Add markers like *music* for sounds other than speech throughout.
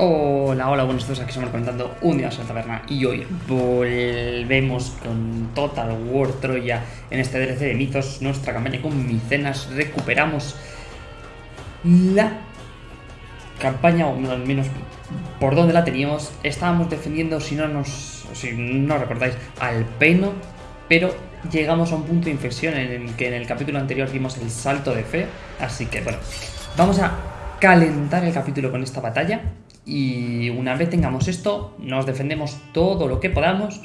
Hola, hola, buenos días, aquí estamos comentando un día en la taberna y hoy volvemos con Total War Troya en este DLC de mitos, nuestra campaña con micenas, recuperamos la campaña, o al menos por donde la teníamos, estábamos defendiendo, si no nos, si no recordáis, al Peno, pero llegamos a un punto de inflexión en el que en el capítulo anterior dimos el salto de fe, así que bueno, vamos a calentar el capítulo con esta batalla y una vez tengamos esto, nos defendemos todo lo que podamos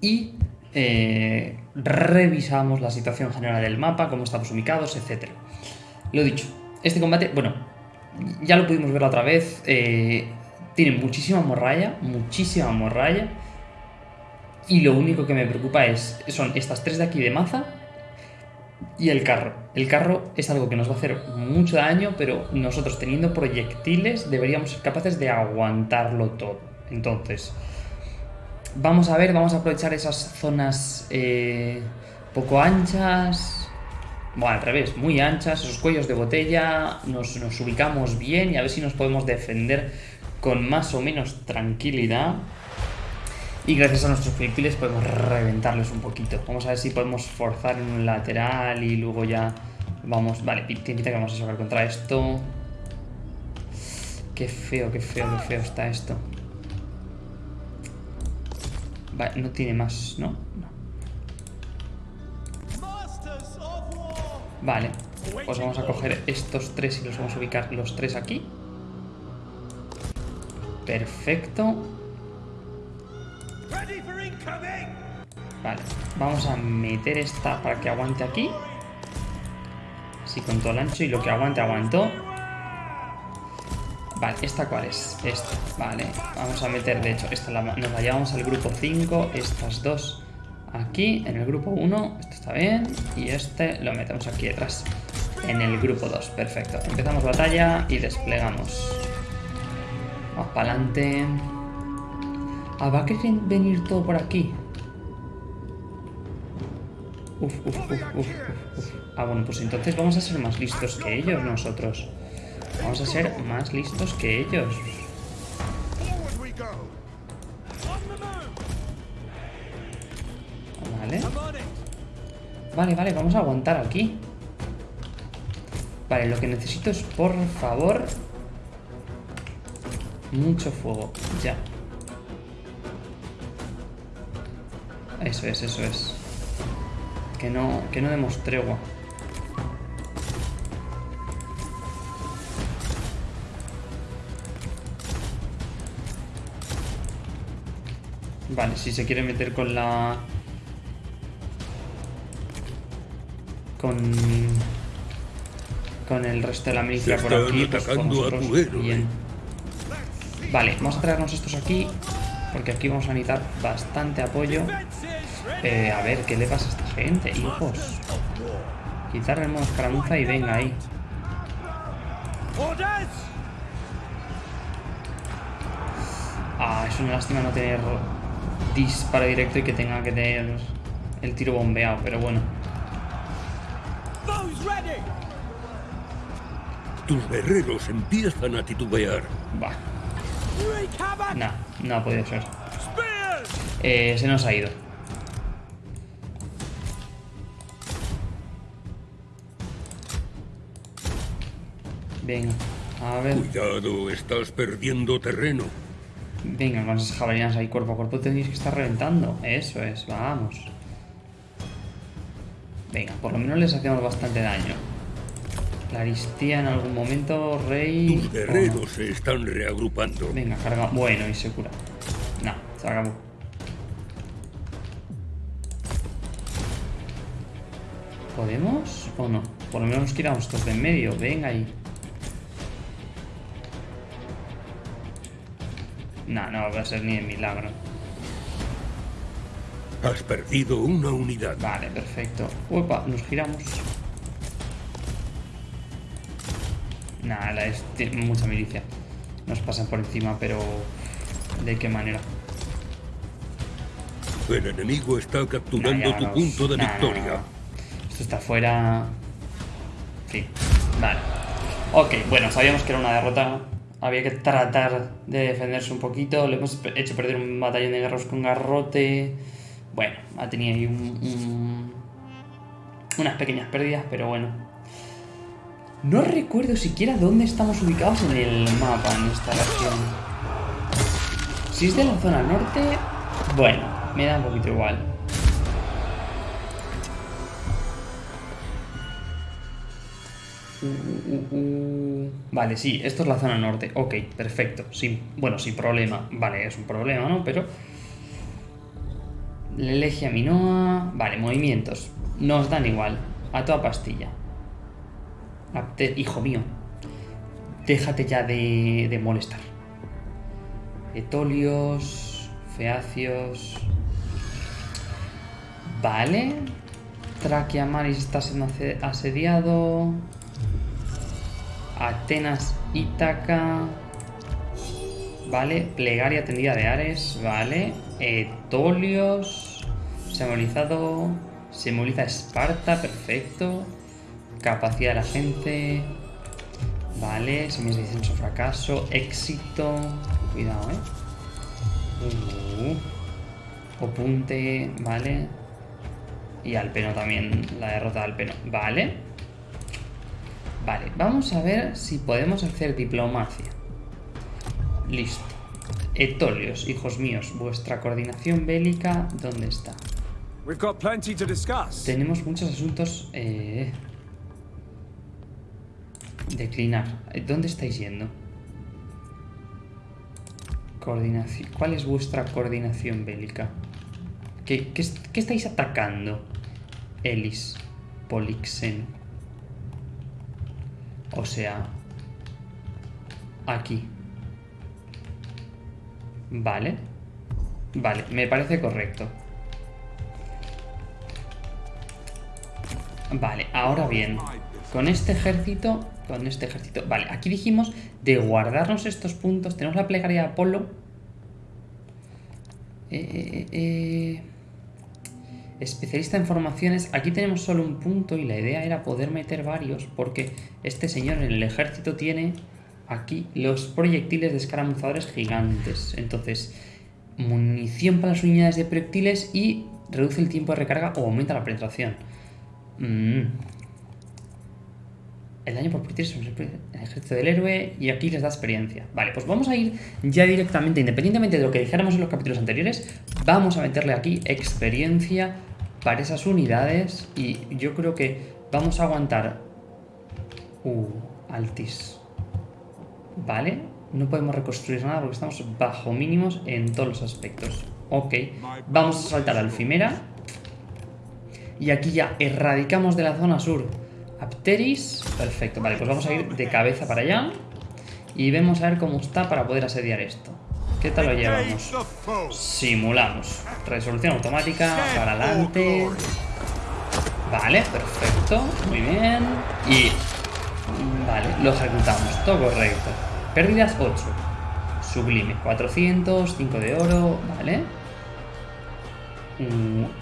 y eh, revisamos la situación general del mapa, cómo estamos ubicados, etc. Lo dicho, este combate, bueno, ya lo pudimos ver otra vez, eh, tiene muchísima morralla, muchísima morralla. Y lo único que me preocupa es, son estas tres de aquí de maza y el carro. El carro es algo que nos va a hacer mucho daño, pero nosotros teniendo proyectiles deberíamos ser capaces de aguantarlo todo. Entonces, vamos a ver, vamos a aprovechar esas zonas eh, poco anchas, bueno, al revés, muy anchas, esos cuellos de botella, nos, nos ubicamos bien y a ver si nos podemos defender con más o menos tranquilidad. Y gracias a nuestros proyectiles podemos reventarles un poquito. Vamos a ver si podemos forzar en un lateral y luego ya vamos... Vale, pinta que vamos a sacar contra esto. Qué feo, qué feo, qué feo está esto. Vale, no tiene más, ¿no? No. Vale, pues vamos a coger estos tres y los vamos a ubicar los tres aquí. Perfecto. Vale, vamos a meter esta para que aguante aquí. Así con todo el ancho y lo que aguante, aguanto. Vale, ¿esta cuál es? Esta, vale. Vamos a meter, de hecho, esta la, nos la llevamos al grupo 5, estas dos aquí, en el grupo 1, esto está bien, y este lo metemos aquí detrás, en el grupo 2, perfecto. Empezamos batalla y desplegamos. Vamos para adelante. Ah, va a querer venir todo por aquí. Uf, uf, uf, uf, uf, Ah, bueno, pues entonces vamos a ser más listos que ellos nosotros. Vamos a ser más listos que ellos. Vale. Vale, vale, vamos a aguantar aquí. Vale, lo que necesito es, por favor... Mucho fuego. Ya. Eso es, eso es. Que no, que no demos tregua. Vale, si se quiere meter con la... Con... Con el resto de la milicia por aquí, pues bien. Vale, vamos a traernos estos aquí, porque aquí vamos a necesitar bastante apoyo. Eh, a ver, ¿qué le pasa a esta gente, hijos? Quitarle el modo escaramuza y venga ahí. Ah, es una lástima no tener disparo directo y que tenga que tener el tiro bombeado, pero bueno. Tus guerreros empiezan a titubear. Va. No, no ha podido ser. Eh, se nos ha ido. Venga, a ver. Cuidado, estás perdiendo terreno. Venga, con esas javelinas ahí cuerpo a cuerpo tenéis que estar reventando. Eso es, vamos. Venga, por lo menos les hacemos bastante daño. Claristía en algún momento, rey... Tus guerreros se están reagrupando. Venga, carga... Bueno, y se cura. No, se acabó. ¿Podemos o no? Por lo menos nos quitamos estos de en medio. Venga ahí. No, no va a ser ni de milagro. Has perdido una unidad. Vale, perfecto. Uepa, nos giramos. Nada, es mucha milicia. Nos pasan por encima, pero... ¿De qué manera? El enemigo está capturando tu punto de victoria. Esto está fuera... Sí, vale. Ok, bueno, sabíamos que era una derrota Había que tratar de defenderse un poquito. Le hemos hecho perder un batallón de guerreros con garrote. Bueno, ha tenido ahí unas pequeñas pérdidas, pero bueno. No recuerdo siquiera dónde estamos ubicados en el mapa en esta región. Si es de la zona norte, bueno, me da un poquito igual. Vale, sí, esto es la zona norte. Ok, perfecto. Sí, bueno, sin problema. Vale, es un problema, ¿no? Pero... Lelegia Minoa... Vale, movimientos. Nos dan igual. A toda pastilla. Hijo mío. Déjate ya de, molestar. Etolios... Feacios... Vale. Traquiamaris está siendo asediado. Atenas, Ítaca. Vale, plegaria tendida de Ares, vale. Etolios. Simbolizado. Simboliza Esparta, perfecto. Capacidad de la gente. Vale, semillas de descenso, fracaso. Éxito. Cuidado, eh. Uh. Opunte, vale. Y Alpeno también, la derrota de Alpeno. Vale. Vale, vamos a ver si podemos hacer diplomacia. Listo. Etolios, hijos míos, vuestra coordinación bélica, ¿dónde está? Tenemos muchos asuntos... Eh... Declinar. ¿Dónde estáis yendo? Coordinación. ¿Cuál es vuestra coordinación bélica? ¿Qué, qué, qué estáis atacando? Elis. Polixen. O sea, aquí. Vale. Vale, me parece correcto. Vale, ahora bien, con este ejército, con este ejército, vale, aquí dijimos de guardarnos estos puntos, tenemos la plegaria de Apolo. Eh, eh, eh, Especialista en formaciones, aquí tenemos solo un punto y la idea era poder meter varios porque este señor en el ejército tiene aquí los proyectiles de escaramuzadores gigantes. Entonces, munición para las unidades de proyectiles y reduce el tiempo de recarga o aumenta la penetración. Mm. El daño por proyectiles el ejército del héroe y aquí les da experiencia. Vale, pues vamos a ir ya directamente, independientemente de lo que dijéramos en los capítulos anteriores, vamos a meterle aquí experiencia para esas unidades y yo creo que vamos a aguantar... Uh, altis. Vale, no podemos reconstruir nada porque estamos bajo mínimos en todos los aspectos. Ok, vamos a saltar al Fimera. Y aquí ya erradicamos de la zona sur Apteris. Perfecto, vale, pues vamos a ir de cabeza para allá. Y vemos a ver cómo está para poder asediar esto. ¿Qué tal lo llevamos? Simulamos. Resolución automática, para adelante. Vale, perfecto. Muy bien. Y... Vale, lo ejecutamos. Todo correcto. Pérdidas 8. Sublime. 400, 5 de oro. Vale.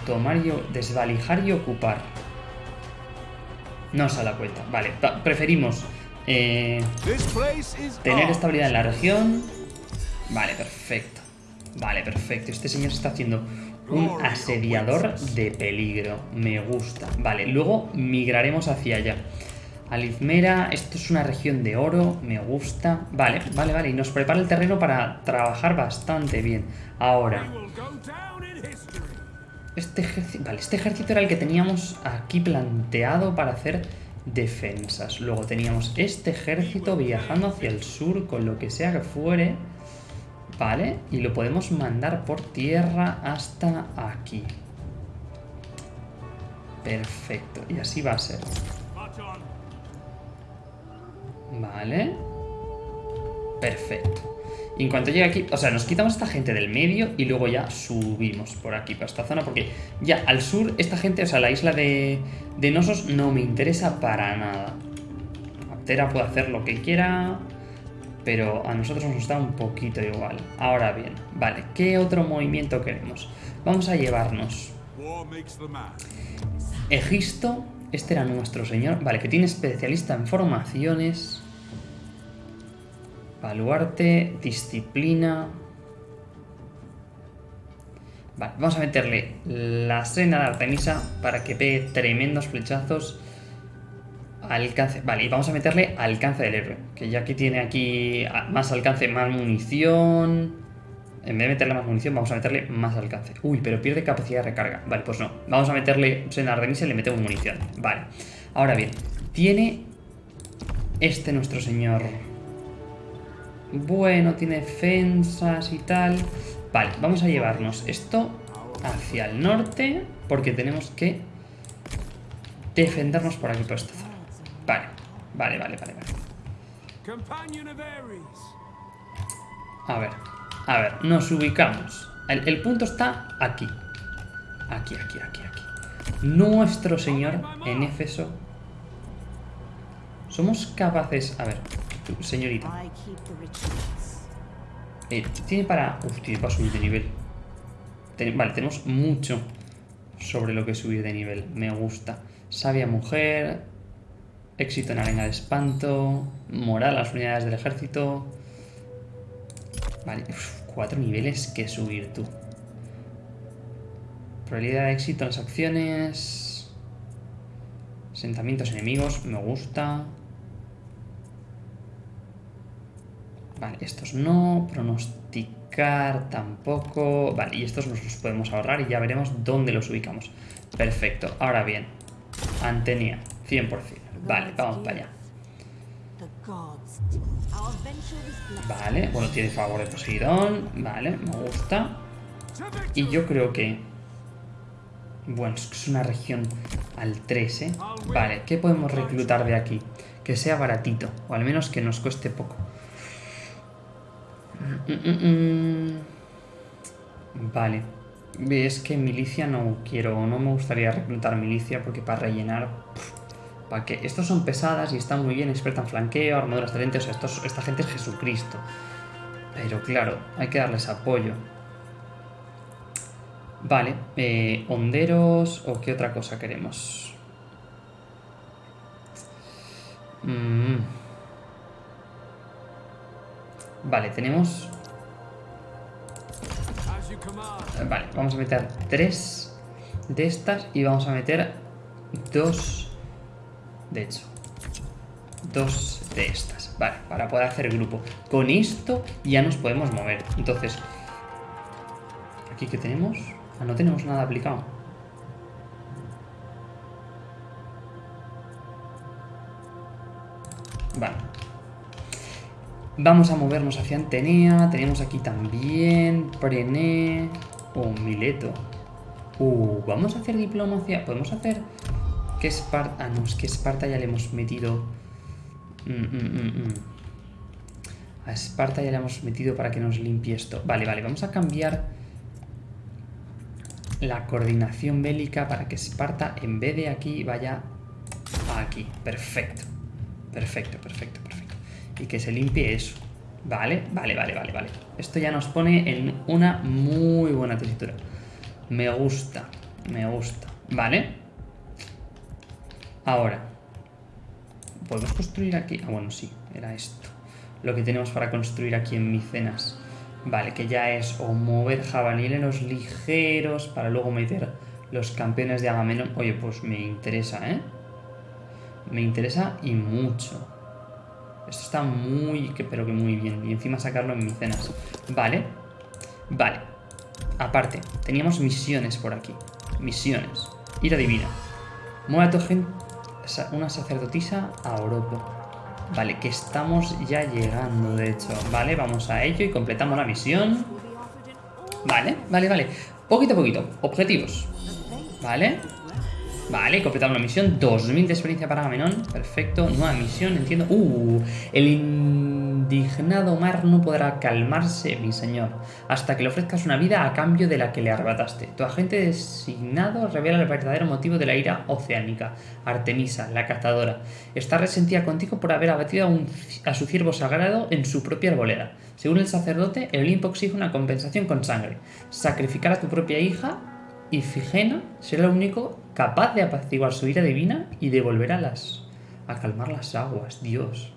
tomar y... Desvalijar y ocupar. No se la cuenta. Vale, preferimos... Eh, tener estabilidad en la región Vale, perfecto. Vale, perfecto. Este señor está haciendo un asediador de peligro. Me gusta. Vale, luego migraremos hacia allá. Alizmera, esto es una región de oro, me gusta. Vale, vale, vale. Y nos prepara el terreno para trabajar bastante bien. Ahora. Este ejército, vale, este ejército era el que teníamos aquí planteado para hacer defensas. Luego teníamos este ejército viajando hacia el sur con lo que sea que fuere. Vale, y lo podemos mandar por tierra hasta aquí. Perfecto, y así va a ser. Vale. Perfecto. Y en cuanto llegue aquí, o sea, nos quitamos a esta gente del medio y luego ya subimos por aquí, para esta zona, porque ya al sur esta gente, o sea, la isla de, de Nosos no me interesa para nada. Aptera puede hacer lo que quiera, pero a nosotros nos da un poquito igual. Ahora bien, vale, ¿qué otro movimiento queremos? Vamos a llevarnos Egisto, este era nuestro señor, vale, que tiene especialista en formaciones. Baluarte, disciplina. Vale, vamos a meterle la sena de Artemisa para que pegue tremendos flechazos. Alcance, vale, y vamos a meterle alcance del héroe, que ya que tiene aquí más alcance, más munición. En vez de meterle más munición, vamos a meterle más alcance. Uy, pero pierde capacidad de recarga. Vale, pues no. Vamos a meterle sena de Artemisa y le metemos munición. Vale. Ahora bien, tiene este nuestro señor. Bueno, tiene defensas y tal. Vale, vamos a llevarnos esto hacia el norte porque tenemos que defendernos por aquí, por esta zona. Vale, vale, vale, vale. A ver, a ver, nos ubicamos. El, el punto está aquí. Aquí, aquí, aquí, aquí. Nuestro señor en Éfeso. Somos capaces... A ver, señorita. Eh, tiene para... Uf, tiene para subir de nivel. vale, tenemos mucho sobre lo que subir de nivel. Me gusta. Sabia mujer. Éxito en arena de espanto. Moral a las unidades del ejército. Vale, cuatro niveles que subir tú. Probabilidad de éxito en las acciones. Sentamientos enemigos, me gusta. Vale, estos no. Pronosticar tampoco. Vale, y estos nos los podemos ahorrar y ya veremos dónde los ubicamos. Perfecto. Ahora bien, Antenia, 100%. Vale, vamos para allá. Vale, bueno, tiene favor de Poseidón. Vale, me gusta. Y yo creo que... Bueno, es una región al 3, ¿eh? Vale, ¿qué podemos reclutar de aquí? Que sea baratito, o al menos que nos cueste poco. Mm, mm, mm, vale. Es que milicia no quiero, no me gustaría reclutar milicia porque para rellenar... ¿Para que Estos son pesadas y están muy bien, experta en flanqueo, armaduras excelentes, o sea, esta gente es Jesucristo. Pero claro, hay que darles apoyo. Vale, eh, honderos o qué otra cosa queremos. Mmm... Vale, tenemos... Vale, vamos a meter tres de estas y vamos a meter dos... De hecho, dos de estas. Vale, para poder hacer grupo. Con esto ya nos podemos mover. Entonces, ¿aquí qué tenemos? Ah, no tenemos nada aplicado. Vamos a movernos hacia Antenea. Tenemos aquí también Prené o Mileto. Uh, vamos a hacer diplomacia. Podemos hacer que Esparta... Ah, no, es que Esparta ya le hemos metido... Mm, mm, mm, a Esparta ya le hemos metido para que nos limpie esto. Vale, vale, vamos a cambiar la coordinación bélica para que Esparta en vez de aquí vaya aquí. Perfecto. Perfecto, perfecto, perfecto y que se limpie eso. Vale, vale, vale, vale, vale. Esto ya nos pone en una muy buena tesitura. Me gusta, me gusta. Vale. Ahora. ¿Podemos construir aquí? Ah, bueno, sí, era esto. Lo que tenemos para construir aquí en Micenas. Vale, que ya es o mover jabalineros ligeros para luego meter los campeones de Agamenón. Oye, pues me interesa, ¿eh? Me interesa y mucho. Esto está muy, pero que muy bien. Y encima sacarlo en micenas. Vale. Vale. Aparte, teníamos misiones por aquí. Misiones. Ira divina. Mueve a tu gente una sacerdotisa a Oropo. Vale, que estamos ya llegando, de hecho. Vale, vamos a ello y completamos la misión. Vale, vale, vale. Poquito a poquito. Objetivos. Vale. Vale, completamos la misión. 2000 de experiencia para Agamenón. Perfecto. Nueva misión, entiendo. Uh, el indignado mar no podrá calmarse, mi señor, hasta que le ofrezcas una vida a cambio de la que le arrebataste. Tu agente designado revela el verdadero motivo de la ira oceánica. Artemisa, la cazadora, está resentida contigo por haber abatido a, su ciervo sagrado en su propia arboleda. Según el sacerdote, el Olimpo exige una compensación con sangre. Sacrificar a tu propia hija Ifigena será el único capaz de apaciguar su ira divina y de volver a, las, a calmar las aguas. Dios.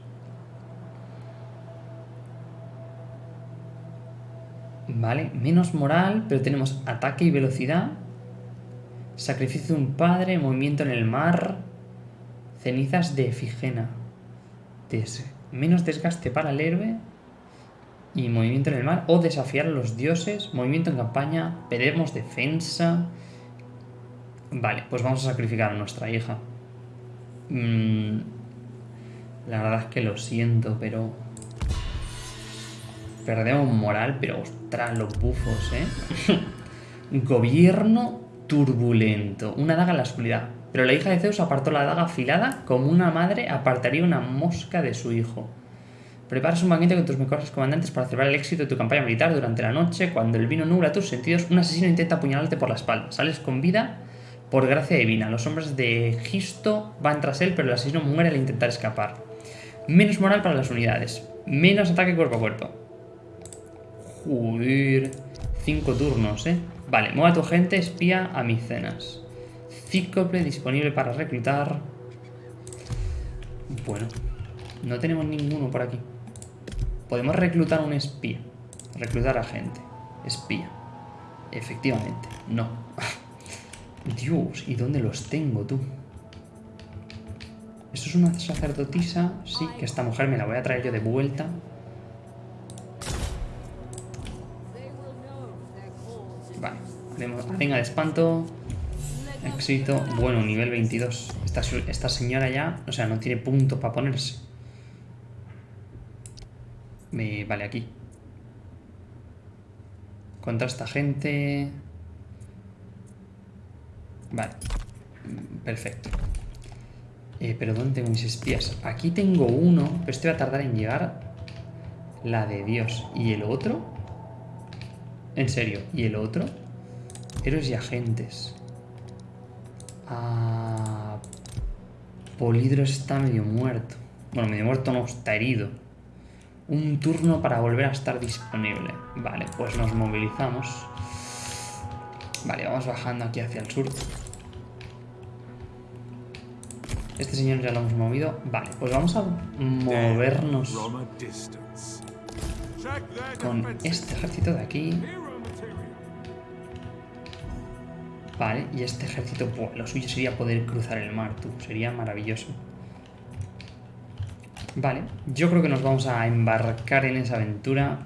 Vale, menos moral, pero tenemos ataque y velocidad. Sacrificio de un padre, movimiento en el mar. Cenizas de Efigena. Menos desgaste para el héroe y movimiento en el mar. O desafiar a los dioses. Movimiento en campaña. Perdemos defensa. Vale, pues vamos a sacrificar a nuestra hija. Mm, la verdad es que lo siento, pero... Perdemos moral, pero ostras, los bufos, ¿eh? *laughs* Gobierno turbulento. Una daga en la oscuridad. Pero la hija de Zeus apartó la daga afilada como una madre apartaría una mosca de su hijo. Preparas un banquete con tus mejores comandantes para celebrar el éxito de tu campaña militar durante la noche. Cuando el vino nubla tus sentidos, un asesino intenta apuñalarte por la espalda. Sales con vida por gracia divina. Los hombres de Gisto van tras él, pero el asesino muere al intentar escapar. Menos moral para las unidades. Menos ataque cuerpo a cuerpo. Joder. Cinco turnos, ¿eh? Vale, mueva a tu gente, espía a Micenas. Cíclope disponible para reclutar. Bueno, no tenemos ninguno por aquí. Podemos reclutar un espía. Reclutar a gente. Espía. Efectivamente, no. *laughs* Dios, ¿y dónde los tengo tú? ¿Esto es una sacerdotisa? Sí, que esta mujer me la voy a traer yo de vuelta. Vale, arenga de espanto. Éxito. Bueno, nivel 22. Esta, esta señora ya, o sea, no tiene punto para ponerse. Me, vale, aquí. Contra esta gente. Vale. Perfecto. Eh, pero ¿dónde tengo mis espías? Aquí tengo uno, pero este va a tardar en llegar. La de Dios. ¿Y el otro? En serio, ¿y el otro? Héroes y agentes. Ah, Polidro está medio muerto. Bueno, medio muerto no, está herido. Un turno para volver a estar disponible. Vale, pues nos movilizamos. Vale, vamos bajando aquí hacia el sur. Este señor ya lo hemos movido. Vale, pues vamos a movernos con este ejército de aquí. Vale, y este ejército, buah, lo suyo sería poder cruzar el mar, tú. Sería maravilloso. Vale, yo creo que nos vamos a embarcar en esa aventura.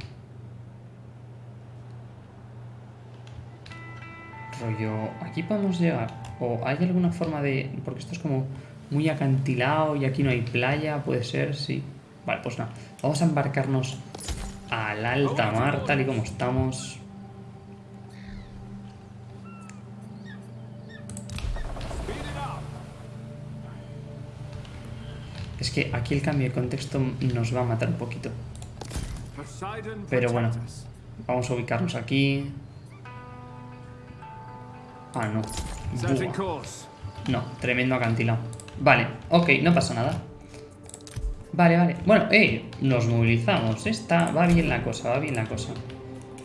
Rollo, aquí podemos llegar. O hay alguna forma de. Porque esto es como muy acantilado y aquí no hay playa, puede ser, sí. Vale, pues nada. Vamos a embarcarnos al alta mar, tal y como estamos. Es que aquí el cambio de contexto nos va a matar un poquito. Pero bueno. Vamos a ubicarnos aquí. Ah, no. Buah. No, tremendo acantilado. Vale, ok, no pasa nada. Vale, vale. Bueno, eh, nos movilizamos. Está, va bien la cosa, va bien la cosa.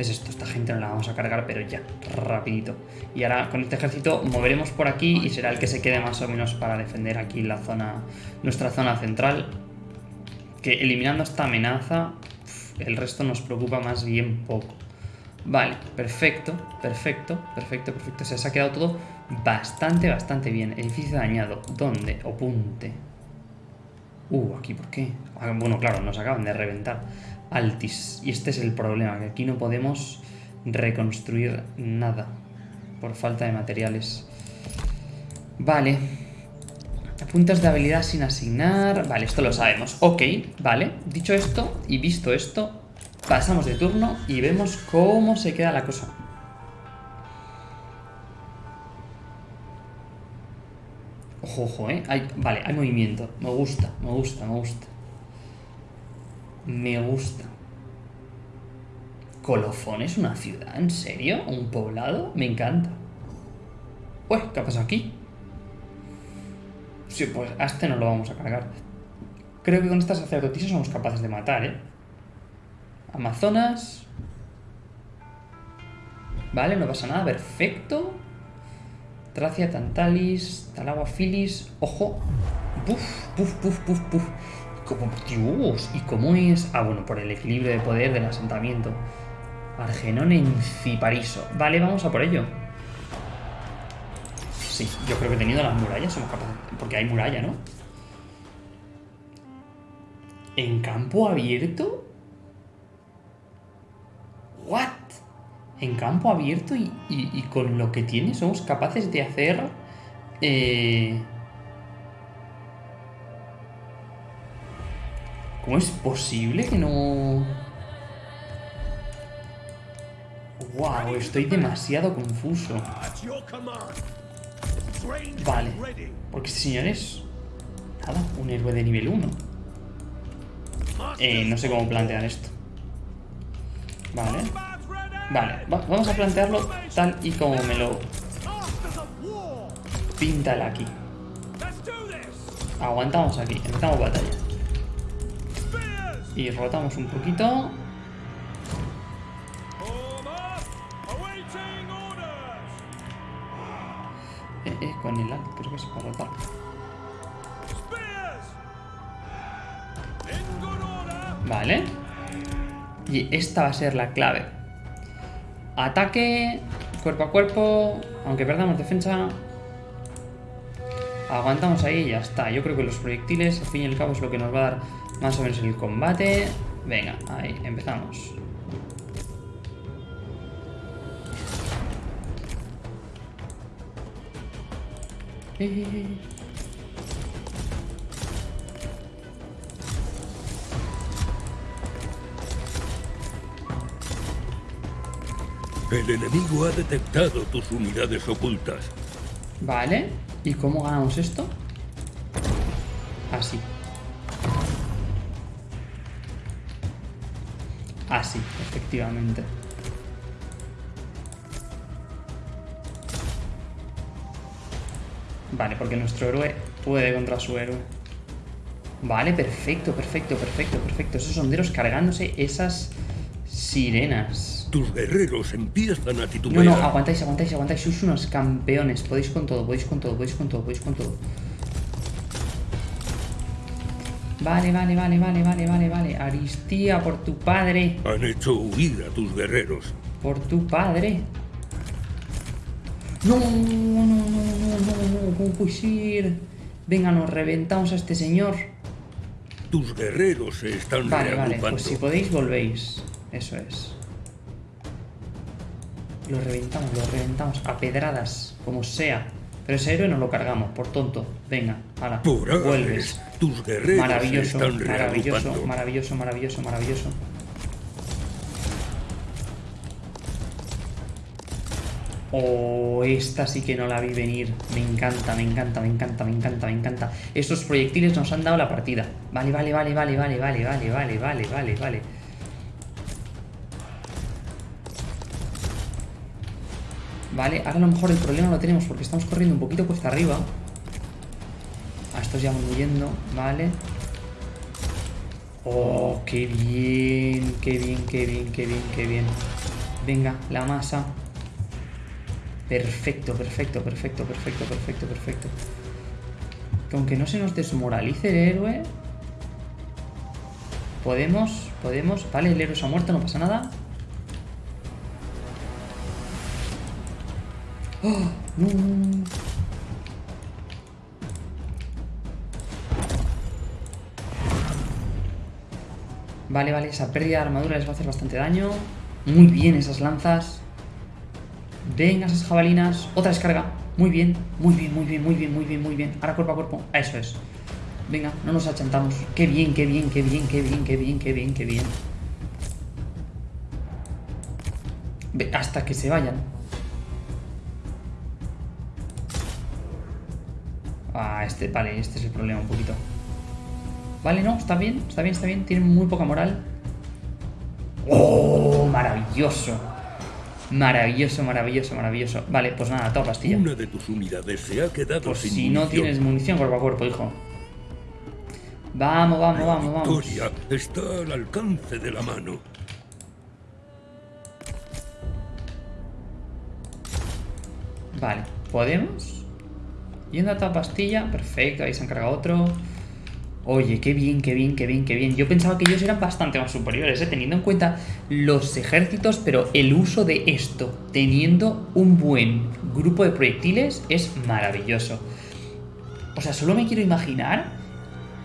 Es esto, esta gente no la vamos a cargar, pero ya, rapidito. Y ahora con este ejército moveremos por aquí y será el que se quede más o menos para defender aquí la zona, nuestra zona central. Que eliminando esta amenaza, el resto nos preocupa más bien poco. Vale, perfecto, perfecto, perfecto, perfecto. Se ha quedado todo bastante, bastante bien. Edificio dañado. ¿Dónde? Opunte. Uh, aquí, ¿por qué? Ah, bueno, claro, nos acaban de reventar. Altis. Y este es el problema, que aquí no podemos reconstruir nada. Por falta de materiales. Vale. Puntos de habilidad sin asignar. Vale, esto lo sabemos. Ok, vale. Dicho esto y visto esto, pasamos de turno y vemos cómo se queda la cosa. Ojo, ojo, ¿eh? Vale, hay movimiento. Me gusta, me gusta, me gusta. Me gusta. ¿Colofón es una ciudad? ¿En serio? ¿Un poblado? Me encanta. Uy, ¿qué ha pasado aquí? Sí, pues a este no lo vamos a cargar. Creo que con estas sacerdotisas somos capaces de matar, ¿eh? Amazonas. Vale, no pasa nada, perfecto. Tracia, Tantalis, Talagua, Filis. Ojo. Puf, puf, puf, puf, puf. Como, Dios, ¿y cómo es? Ah, bueno, por el equilibrio de poder del asentamiento. Argenón en Cipariso. Vale, vamos a por ello. Sí, yo creo que teniendo las murallas somos capaces. Porque hay muralla, ¿no? ¿En campo abierto? ¿What? En campo abierto y, y- y con lo que tiene somos capaces de hacer... Eh... ¿Cómo es posible que no...? Wow, estoy demasiado confuso. Vale. Porque este señor es... Nada, un héroe de nivel 1. Eh, no sé cómo plantear esto. Vale. Vale, va- vamos a plantearlo tal y como me lo pinta el aquí. Aguantamos aquí, empezamos batalla. Y rotamos un poquito. Eh, eh, con el alt, creo que es para rotar. Vale. Y esta va a ser la clave. Ataque, cuerpo a cuerpo, aunque perdamos defensa. Aguantamos ahí y ya está. Yo creo que los proyectiles, al fin y al cabo, es lo que nos va a dar más o menos el combate. Venga, ahí, empezamos. El enemigo ha detectado tus unidades ocultas. Vale. ¿Y cómo ganamos esto? Así. Así, efectivamente. Vale, porque nuestro héroe puede contra su héroe. Vale, perfecto, perfecto, perfecto, perfecto. Esos sonderos cargándose esas sirenas. Tus guerreros empiezan a No, titubear. no, aguantáis, aguantáis, aguantáis. Sois unos campeones. Podéis con todo, podéis con todo, podéis con todo, podéis con todo. Vale, vale, vale, vale, vale, vale, vale. Aristía, por tu padre. Han hecho huir a tus guerreros. Por tu padre. No, no, no, no, no, no. ¿Cómo puedes ir? Venga, nos reventamos a este señor. Tus guerreros se están Vale, vale, reagrupando. pues si podéis volvéis. Eso es. Lo reventamos, lo reventamos a pedradas, como sea. Pero ese héroe no lo cargamos, por tonto. Venga, Ares, vuelves. tus guerreros Maravilloso, están maravilloso, maravilloso, maravilloso, maravilloso. Oh, esta sí que no la vi venir. Me encanta, me encanta, me encanta, me encanta, me encanta. Estos proyectiles nos han dado la partida. Vale, vale, vale, vale, vale, vale, vale, vale, vale, vale, vale. Vale, ahora a lo mejor el problema lo tenemos porque estamos corriendo un poquito cuesta arriba. A estos ya van huyendo, vale. Oh, qué bien, qué bien, qué bien, qué bien, qué bien. Venga, la masa. Perfecto, perfecto, perfecto, perfecto, perfecto, perfecto. Que aunque no se nos desmoralice el héroe. Podemos, podemos. Vale, el héroe se ha muerto, no pasa nada. No. *gasps* Vale, vale, esa pérdida de armadura les va a hacer bastante daño. Muy bien esas lanzas. Venga, esas jabalinas. Otra descarga. Muy bien, muy bien, muy bien, muy bien, muy bien, muy bien. Ahora cuerpo a cuerpo. Eso es. Venga, no nos achantamos. Qué bien, qué bien, qué bien, qué bien, qué bien, qué bien, qué bien. Hasta que se vayan. Ah, este, vale, este es el problema un poquito. Vale, no, está bien, está bien, está bien. Tienen muy poca moral. ¡Oh! Maravilloso. Maravilloso, maravilloso, maravilloso. Vale, pues nada, toda pastilla. Una de tus unidades se ha quedado Pues sin si no tienes munición cuerpo a cuerpo, hijo. Vamos, vamos, vamos, vamos. victoria está al alcance de la mano. Vale, ¿podemos? Yendo a toda pastilla, perfecto, ahí se han cargado otro. Oye, qué bien, qué bien, qué bien, qué bien. Yo pensaba que ellos eran bastante más superiores, ¿eh? teniendo en cuenta los ejércitos, pero el uso de esto, teniendo un buen grupo de proyectiles, es maravilloso. O sea, solo me quiero imaginar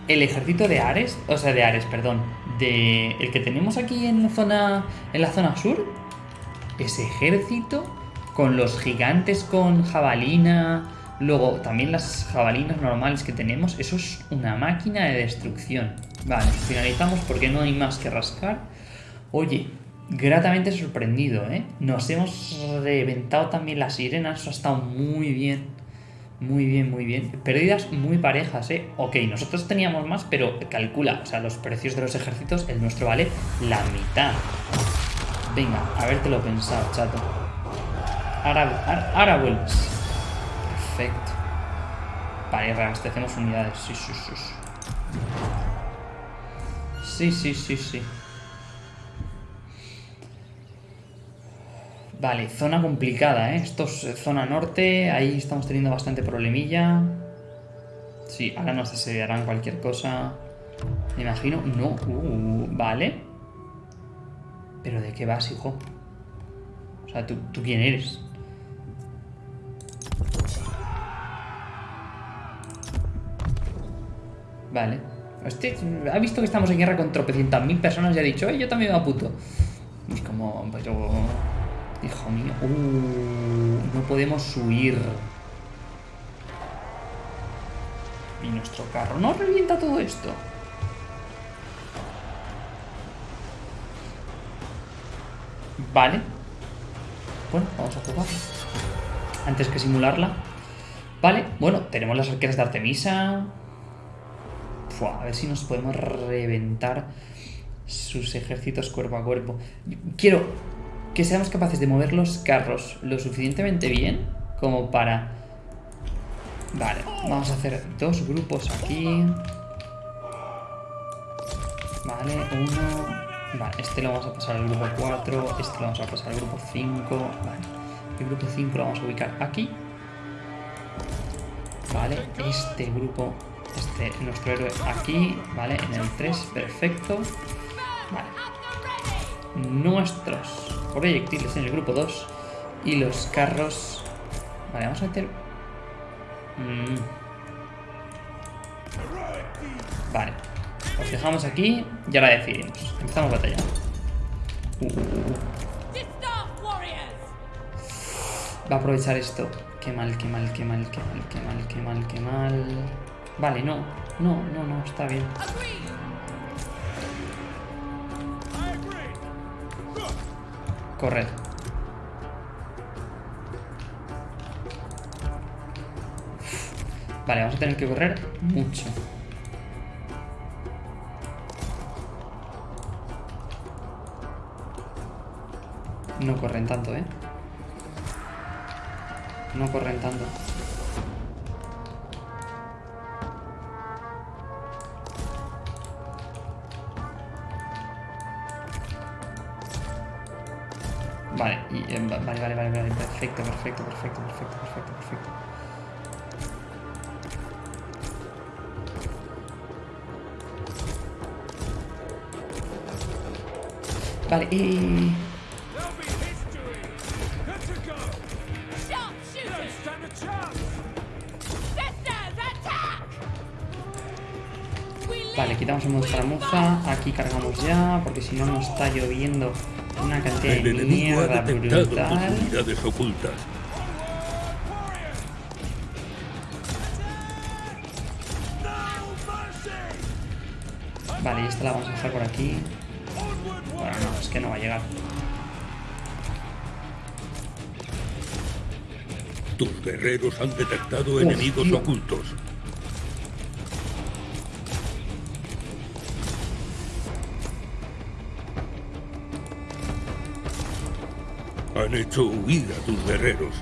el ejército de Ares, o sea, de Ares, perdón, de el que tenemos aquí en la zona, en la zona sur. Ese ejército con los gigantes con jabalina, luego también las jabalinas normales que tenemos, eso es una máquina de destrucción. Vale, finalizamos porque no hay más que rascar. Oye, gratamente sorprendido, ¿eh? Nos hemos reventado también las sirenas, eso ha estado muy bien. Muy bien, muy bien. Pérdidas muy parejas, ¿eh? Ok, nosotros teníamos más, pero calcula, o sea, los precios de los ejércitos, el nuestro vale la mitad. Venga, habértelo pensado, chato. Ahora, ahora, ahora vuelves. Perfecto. Vale, reabastecemos unidades. Sí, sí, sí. sí. Sí, sí. Vale, zona complicada, ¿eh? Esto es eh, zona norte, ahí estamos teniendo bastante problemilla. Sí, ahora nos asediarán cualquier cosa. Me imagino. No, uh, vale. ¿Pero de qué vas, hijo? O sea, ¿tú, ¿tú quién eres? Vale. Este ha visto que estamos en guerra con tropecientas mil personas y ha dicho, ¡eh, yo también me aputo! Y es como, pero... Hijo mío. Uh, no podemos huir. Y nuestro carro no revienta todo esto. Vale. Bueno, vamos a jugar. Antes que simularla. Vale, bueno, tenemos las arqueras de Artemisa. A ver si nos podemos reventar sus ejércitos cuerpo a cuerpo. Quiero que seamos capaces de mover los carros lo suficientemente bien como para... Vale, vamos a hacer dos grupos aquí. Vale, uno... Vale, este lo vamos a pasar al grupo 4, este lo vamos a pasar al grupo 5. Vale, el grupo 5 lo vamos a ubicar aquí. Vale, este grupo, este, nuestro héroe aquí, vale, en el 3, perfecto. Vale. Nuestros proyectiles en el grupo 2 y los carros... Vale, vamos a meter... Mm. Vale, os dejamos aquí y ahora decidimos. Empezamos batalla. Uh. Va a aprovechar esto. Qué mal, qué mal, qué mal, qué mal, qué mal, qué mal, qué mal. Vale, no. No, no, no, está bien. Corred. Vale, vamos a tener que correr mucho. No corren tanto, ¿eh? No corren tanto. Perfecto, perfecto, perfecto, perfecto, perfecto, perfecto. Vale, y... To go. Don't stand a. Vale, quitamos un muza. Aquí cargamos ya, porque si no nos está lloviendo una cantidad El de enemigo ha mierda detectado tus brutal. unidades ocultas. Vale, y esta la vamos a dejar por aquí. Bueno, no, es que no va a llegar. Tus guerreros han detectado enemigos ocultos. Han hecho huir a tus guerreros.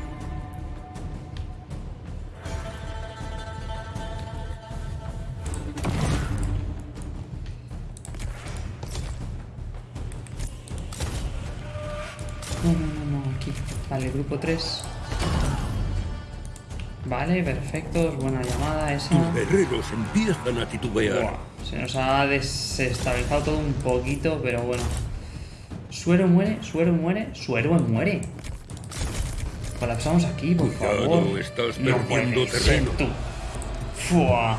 No, no, no, no, aquí. Vale, grupo 3. Vale, perfecto. Buena llamada esa. Tus guerreros empiezan a titubear. Buah, se nos ha desestabilizado todo un poquito, pero bueno. Suero muere, suero muere, suero muere. Colapsamos aquí, por Cuidado, favor. estás No puede ser, tú. Fua.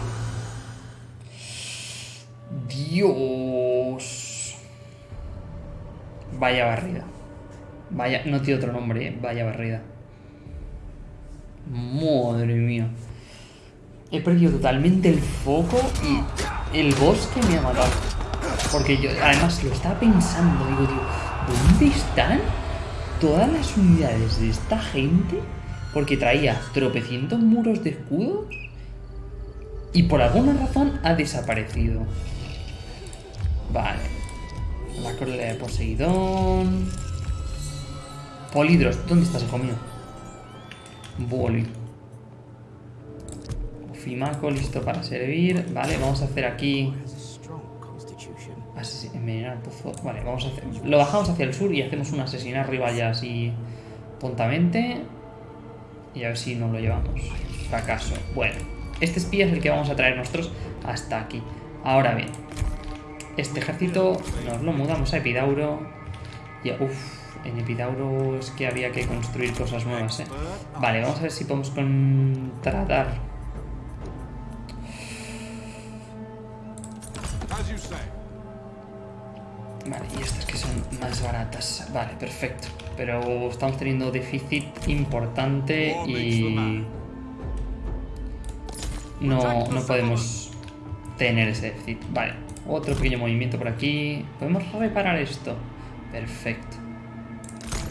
Dios. Vaya barrida. Vaya, no tiene otro nombre, ¿eh? vaya barrida. Madre mía. He perdido totalmente el foco y el bosque me ha matado. Porque yo, además, lo estaba pensando. Digo, tío, ¿dónde están todas las unidades de esta gente? Porque traía tropecientos muros de escudos y por alguna razón ha desaparecido. Vale. La cólera de Poseidón. Polidros, ¿dónde estás, hijo mío? Boli. Fimaco listo para servir. Vale, vamos a hacer aquí. Envenenar pozo. Vale, vamos a hacer. Lo bajamos hacia el sur y hacemos un asesinar rival ya así tontamente. Y a ver si nos lo llevamos. Fracaso. Bueno, este espía es el que vamos a traer nosotros hasta aquí. Ahora bien, este ejército nos lo mudamos a Epidauro. Y uff, en Epidauro es que había que construir cosas nuevas, ¿eh? Vale, vamos a ver si podemos contratar. Vale, y estas que son más baratas. Vale, perfecto. Pero estamos teniendo déficit importante y... No, no podemos tener ese déficit. Vale, otro pequeño movimiento por aquí. ¿Podemos reparar esto? Perfecto.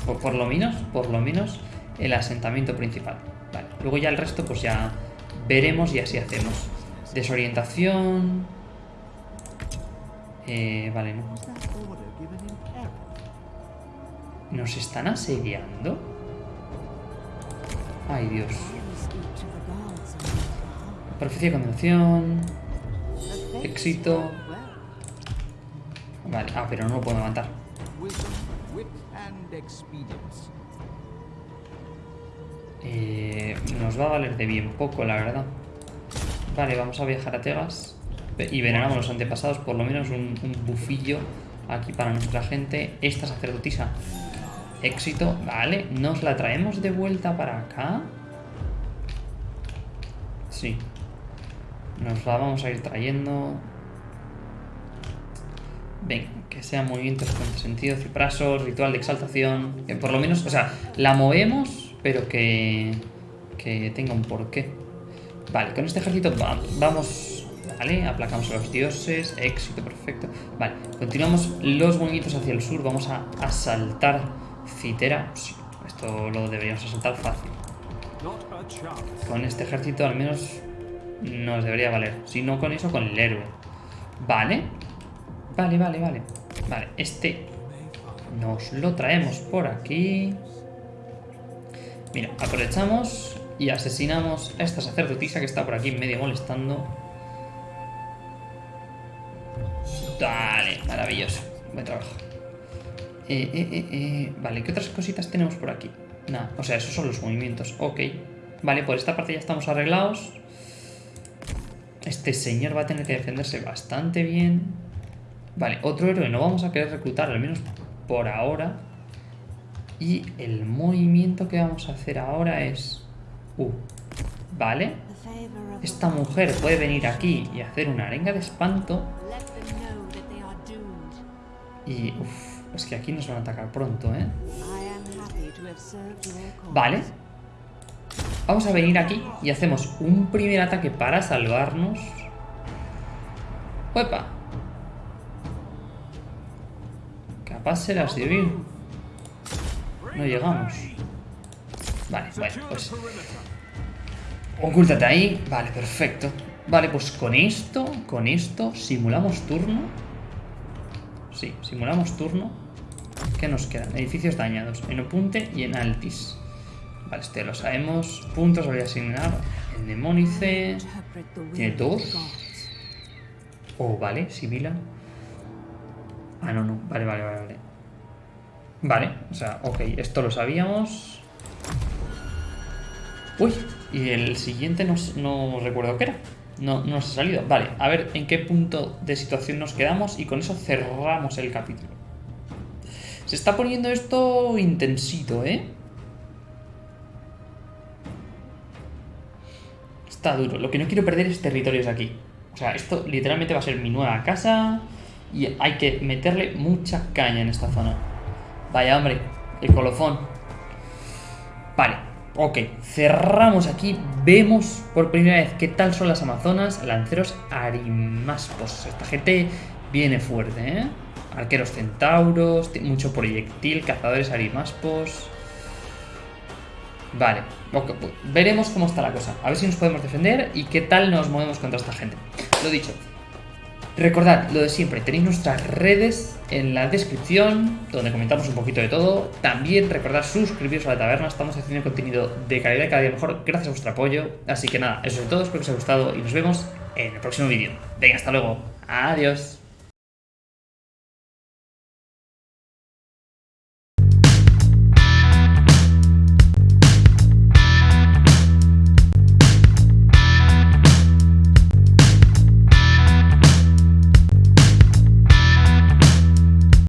Por, por lo menos, por lo menos, el asentamiento principal. Vale, luego ya el resto pues ya veremos y así hacemos. Desorientación... Eh, vale, no. ¿Nos están asediando? Ay, Dios. Profecía de condenación. Éxito. Vale, ah, pero no lo puedo expedience. Eh, nos va a valer de bien poco, la verdad. Vale, vamos a viajar a Tegas. Y veneramos los antepasados, por lo menos un bufillo aquí para nuestra gente. Esta sacerdotisa. Éxito, vale. ¿Nos la traemos de vuelta para acá? Sí. Nos la vamos a ir trayendo. Venga, que sean movimientos con sentido, cipraso, ritual de exaltación. Que por lo menos, o sea, la movemos, pero que, que tenga un porqué. Vale, con este ejército va- vamos. Vale, aplacamos a los dioses. Éxito, perfecto. Vale, continuamos los movimientos hacia el sur. Vamos a asaltar Citera. Esto lo deberíamos asaltar fácil. Con este ejército al menos nos debería valer. Si no con eso, con el héroe. Vale. Vale, vale, vale. Vale, este nos lo traemos por aquí. Mira, aprovechamos y asesinamos a esta sacerdotisa que está por aquí medio molestando. Dale, maravilloso. Buen trabajo. Eh, eh, eh, Vale, ¿qué otras cositas tenemos por aquí? Nada, o sea, esos son los movimientos. Ok. Vale, por esta parte ya estamos arreglados. Este señor va a tener que defenderse bastante bien. Vale, otro héroe no vamos a querer reclutar, al menos por ahora. Y el movimiento que vamos a hacer ahora es... Uh, vale. Esta mujer puede venir aquí y hacer una arenga de espanto. Y... Uf, es que aquí nos van a atacar pronto, ¿eh? Vale. Vamos a venir aquí y hacemos un primer ataque para salvarnos. ¡Uepa! Capaz serás de huir. No llegamos. Vale, bueno, pues... Ocúltate ahí. Vale, perfecto. Vale, pues con esto, con esto, simulamos turno. Simulamos turno. ¿Qué nos quedan? Edificios dañados. En Opunte y en Altis. Vale, este lo sabemos. Puntos voy a asignar. El Demónice. Tiene dos. Oh, vale, Sibila. Ah, no, no. Vale, vale, vale, vale. Vale, o sea, ok, esto lo sabíamos. Uy, Y el siguiente no, no recuerdo qué era. No, no nos ha salido. Vale, a ver en qué punto de situación nos quedamos y con eso cerramos el capítulo. Se está poniendo esto intensito, ¿eh? Está duro. Lo que no quiero perder es territorios aquí. O sea, esto literalmente va a ser mi nueva casa y hay que meterle mucha caña en esta zona. Vaya, hombre, el colofón. Ok. Cerramos aquí. Vemos por primera vez qué tal son las Amazonas. Lanceros arimaspos. Esta gente viene fuerte, ¿eh? Arqueros centauros, mucho proyectil, cazadores arimaspos. Vale, pues veremos cómo está la cosa. A ver si nos podemos defender y qué tal nos movemos contra esta gente. Lo dicho, recordad lo de siempre, tenéis nuestras redes en la descripción, donde comentamos un poquito de todo. También recordad suscribiros a la taberna, estamos haciendo contenido de calidad cada día mejor gracias a vuestro apoyo. Así que nada, eso es todo, espero que os haya gustado y nos vemos en el próximo vídeo. Venga, hasta luego. Adiós.